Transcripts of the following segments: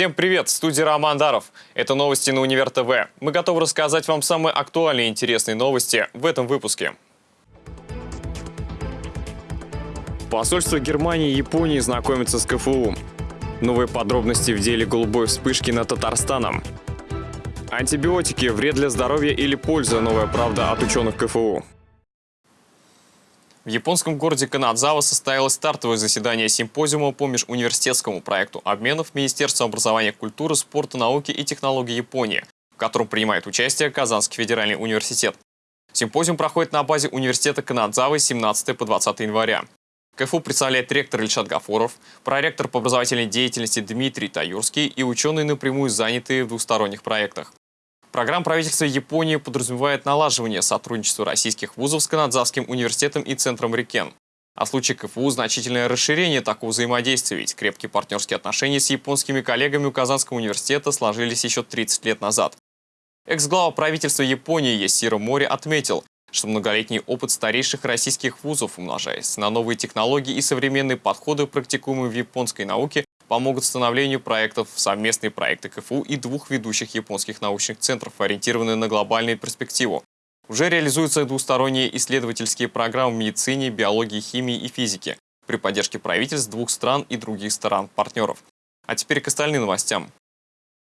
Всем привет! В студии Роман Даров. Это новости на Универ ТВ. Мы готовы рассказать вам самые актуальные и интересные новости в этом выпуске. Посольство Германии и Японии знакомится с КФУ. Новые подробности в деле голубой вспышки над Татарстаном. Антибиотики – вред для здоровья или польза? Новая правда от ученых КФУ. В японском городе Канадзава состоялось стартовое заседание симпозиума по межуниверситетскому проекту обменов Министерства образования, культуры, спорта, науки и технологий Японии, в котором принимает участие Казанский федеральный университет. Симпозиум проходит на базе университета Канадзавы с 17 по 20 января. КФУ представляет ректор Ильшат Гафуров, проректор по образовательной деятельности Дмитрий Таюрский и ученые, напрямую занятые в двусторонних проектах. Программа правительства Японии подразумевает налаживание сотрудничества российских вузов с Канадзавским университетом и Центром Рикен. А в случае КФУ значительное расширение такого взаимодействия, ведь крепкие партнерские отношения с японскими коллегами у Казанского университета сложились еще 30 лет назад. Экс-глава правительства Японии Ясиро Мори отметил, что многолетний опыт старейших российских вузов, умножаясь на новые технологии и современные подходы, практикуемые в японской науке, помогут становлению проектов совместные проекты КФУ и двух ведущих японских научных центров, ориентированные на глобальную перспективу. Уже реализуются двусторонние исследовательские программы в медицине, биологии, химии и физике при поддержке правительств двух стран и других стран-партнеров. А теперь к остальным новостям.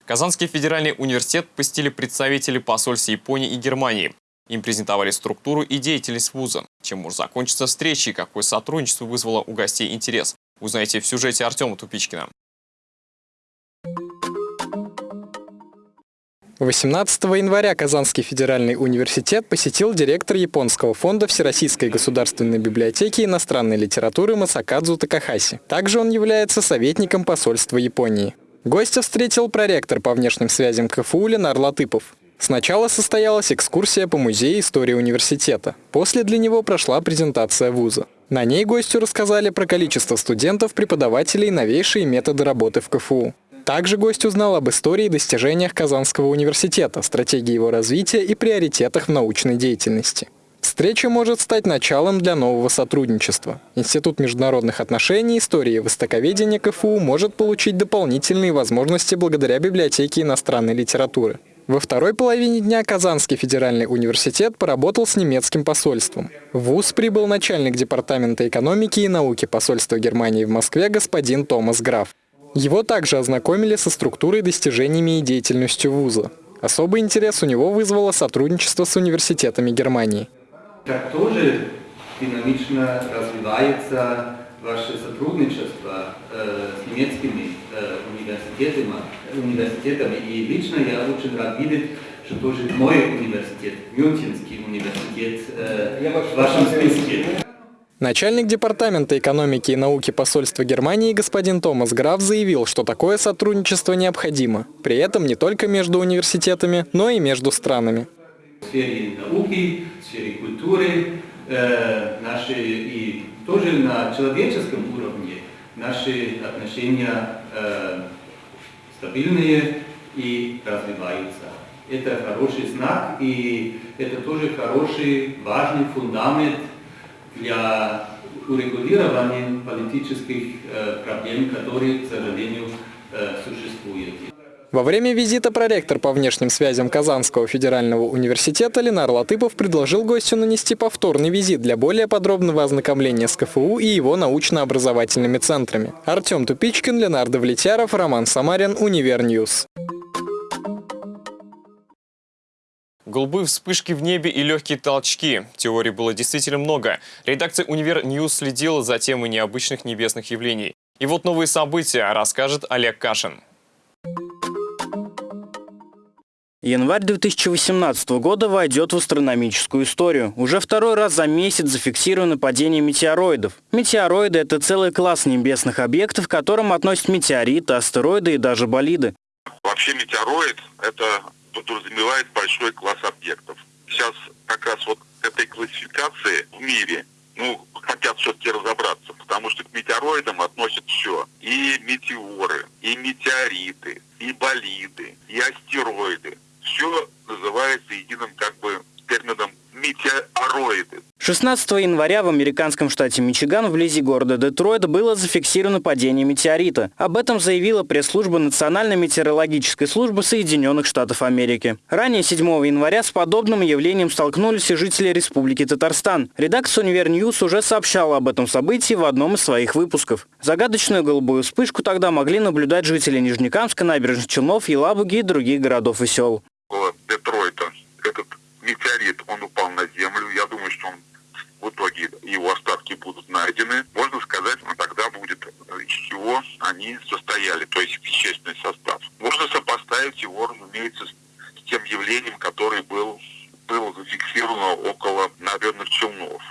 Казанский федеральный университет посетили представители посольств Японии и Германии. Им презентовали структуру и деятельность вуза, чем может закончиться встреча и какое сотрудничество вызвало у гостей интерес. Узнаете в сюжете Артема Тупичкина. 18 января Казанский федеральный университет посетил директор японского фонда Всероссийской государственной библиотеки иностранной литературы Масакадзу Такахаси. Также он является советником посольства Японии. Гостя встретил проректор по внешним связям КФУ Ленар Латыпов. Сначала состоялась экскурсия по музею истории университета. После для него прошла презентация вуза. На ней гостю рассказали про количество студентов, преподавателей и новейшие методы работы в КФУ. Также гость узнал об истории и достижениях Казанского университета, стратегии его развития и приоритетах в научной деятельности. Встреча может стать началом для нового сотрудничества. Институт международных отношений, истории и востоковедения КФУ может получить дополнительные возможности благодаря библиотеке иностранной литературы. Во второй половине дня Казанский федеральный университет поработал с немецким посольством. В ВУЗ прибыл начальник Департамента экономики и науки посольства Германии в Москве господин Томас Граф. Его также ознакомили со структурой, достижениями и деятельностью вуза. Особый интерес у него вызвало сотрудничество с университетами Германии. Как тоже динамично развивается ваше сотрудничество э, с немецкими э, университетами, университетами. И лично я очень рад видеть, что тоже мой университет, Мюнхенский университет, э, в вашем списке. Начальник Департамента экономики и науки посольства Германии господин Томас Граф заявил, что такое сотрудничество необходимо. При этом не только между университетами, но и между странами. В сфере науки, в сфере культуры, э, наши и тоже на человеческом уровне наши отношения э, стабильные и развиваются. Это хороший знак и это тоже хороший, важный фундамент для урегулирования политических э, проблем, которые, к сожалению, э, существуют. Во время визита проректор по внешним связям Казанского федерального университета Ленар Латыпов предложил гостю нанести повторный визит для более подробного ознакомления с КФУ и его научно-образовательными центрами. Артем Тупичкин, Ленар Давлетьяров, Роман Самарин, Univer News. Голубые вспышки в небе и легкие толчки. Теорий было действительно много. Редакция «Univer News» следила за темой необычных небесных явлений. И вот новые события расскажет Олег Кашин. Январь 2018 года войдет в астрономическую историю. Уже второй раз за месяц зафиксировано падение метеороидов. Метеороиды – это целый класс небесных объектов, к которым относят метеориты, астероиды и даже болиды. Вообще метеороид – это подразумевает большой класс объектов. Сейчас как раз вот этой классификации в мире ну, хотят все-таки разобраться, потому что к метеороидам относят все. И метеоры, и метеориты, и болиды, и астероиды все называется единым как бы термином метеороиды. 16 января в американском штате Мичиган вблизи города Детройт было зафиксировано падение метеорита. Об этом заявила пресс-служба Национальной метеорологической службы Соединенных Штатов Америки. Ранее 7 января с подобным явлением столкнулись и жители Республики Татарстан. Редакция Univer News уже сообщала об этом событии в одном из своих выпусков. Загадочную голубую вспышку тогда могли наблюдать жители Нижнекамска, Набережных Челнов, Елабуги и других городов и сел. Около Детройта этот метеорит, он упал на землю. Я думаю, что он в итоге его остатки будут найдены. Можно сказать, ну, тогда будет, э, из чего они состояли, то есть вещественный состав. Можно сопоставить его, разумеется, с тем явлением, которое был, было зафиксировано около Набережных Челнов.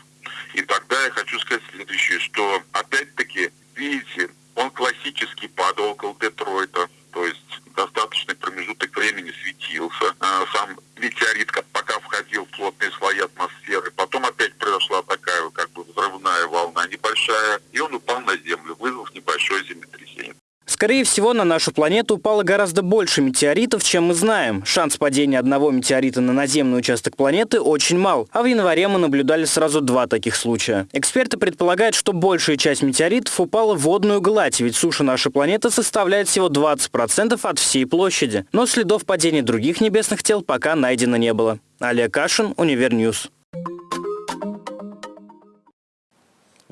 И тогда я хочу сказать следующее, что опять-таки, видите, он классически падал около Детройта, то есть достаточный промежуток времени светился. А Сам метеорит как- пока входил в плотные слои атмосферы, потом опять произошла такая как бы взрывная волна небольшая, и он упал на Землю, вызвав небольшое землетрясение. Скорее всего, на нашу планету упало гораздо больше метеоритов, чем мы знаем. Шанс падения одного метеорита на наземный участок планеты очень мал, а в январе мы наблюдали сразу два таких случая. Эксперты предполагают, что большая часть метеоритов упала в водную гладь, ведь суша нашей планеты составляет всего 20% от всей площади. Но следов падения других небесных тел пока найдено не было. Олег Кашин, Univer News.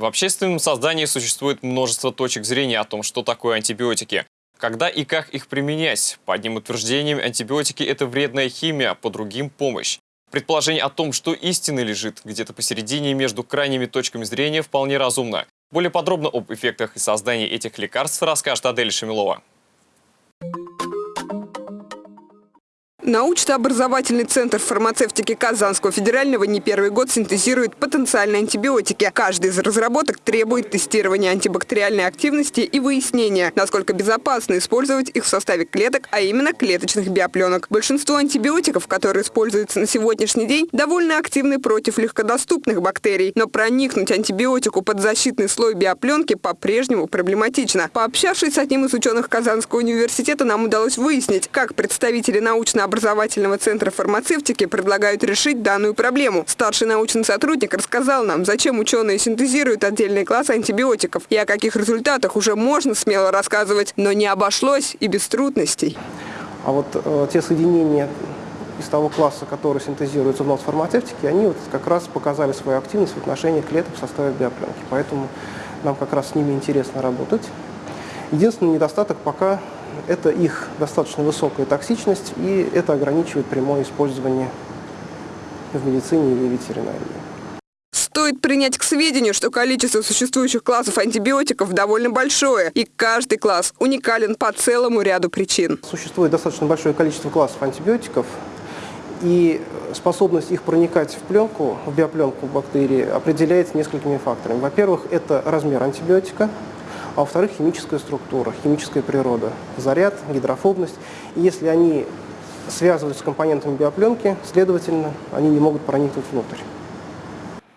В общественном сознании существует множество точек зрения о том, что такое антибиотики. Когда и как их применять? По одним утверждениям, антибиотики – это вредная химия, по другим – помощь. Предположение о том, что истина лежит где-то посередине между крайними точками зрения, вполне разумно. Более подробно об эффектах и создании этих лекарств расскажет Адель Шамилова. Научно-образовательный центр фармацевтики Казанского федерального не первый год синтезирует потенциальные антибиотики. Каждый из разработок требует тестирования антибактериальной активности и выяснения, насколько безопасно использовать их в составе клеток, а именно клеточных биопленок. Большинство антибиотиков, которые используются на сегодняшний день, довольно активны против легкодоступных бактерий. Но проникнуть антибиотику под защитный слой биопленки по-прежнему проблематично. Пообщавшись с одним из ученых Казанского университета, нам удалось выяснить, как представители научно-образовательного центра фармацевтики предлагают решить данную проблему. Старший научный сотрудник рассказал нам, зачем ученые синтезируют отдельный класс антибиотиков и о каких результатах уже можно смело рассказывать, но не обошлось и без трудностей. А вот э, те соединения из того класса, которые синтезируются в нос фармацевтики, они вот как раз показали свою активность в отношении клеток в составе биопленки. Поэтому нам как раз с ними интересно работать. Единственный недостаток пока – это их достаточно высокая токсичность, и это ограничивает прямое использование в медицине или ветеринарии. Стоит принять к сведению, что количество существующих классов антибиотиков довольно большое, и каждый класс уникален по целому ряду причин. Существует достаточно большое количество классов антибиотиков, и способность их проникать в пленку, в биопленку бактерии определяется несколькими факторами. Во-первых, это размер антибиотика, а во-вторых, химическая структура, химическая природа, заряд, гидрофобность. И если они связываются с компонентами биопленки, следовательно, они не могут проникнуть внутрь.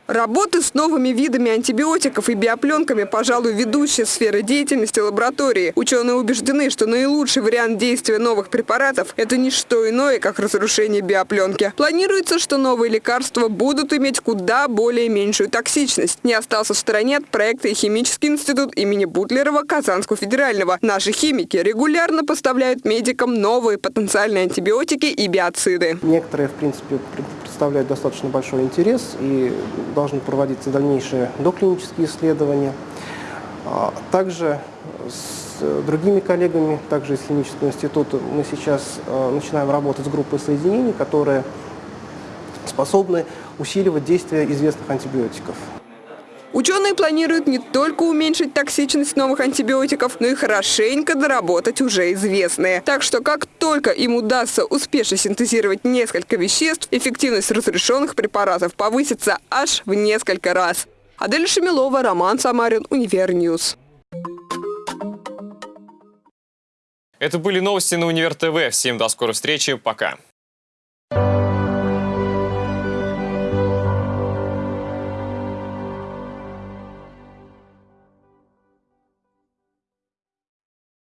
Работы с новыми видами антибиотиков и биопленками, пожалуй, ведущая сфера деятельности лаборатории. Ученые убеждены, что наилучший вариант действия новых препаратов – это не что иное, как разрушение биопленки. Планируется, что новые лекарства будут иметь куда более меньшую токсичность. Не остался в стороне от проекта и Химический институт имени Бутлерова Казанского федерального. Наши химики регулярно поставляют медикам новые потенциальные антибиотики и биоциды. Некоторые, в принципе, представляют достаточно большой интерес и должны проводиться дальнейшие доклинические исследования. А Также с другими коллегами, также из Химического института, мы сейчас э, начинаем работать с группой соединений, которые способны усиливать действие известных антибиотиков. Ученые планируют не только уменьшить токсичность новых антибиотиков, но и хорошенько доработать уже известные. Так что как только им удастся успешно синтезировать несколько веществ, эффективность разрешенных препаратов повысится аж в несколько раз. Адель Шамилова, Роман Самарин, Univer News. Это были новости на Универ ТВ. Всем до скорой встречи. Пока.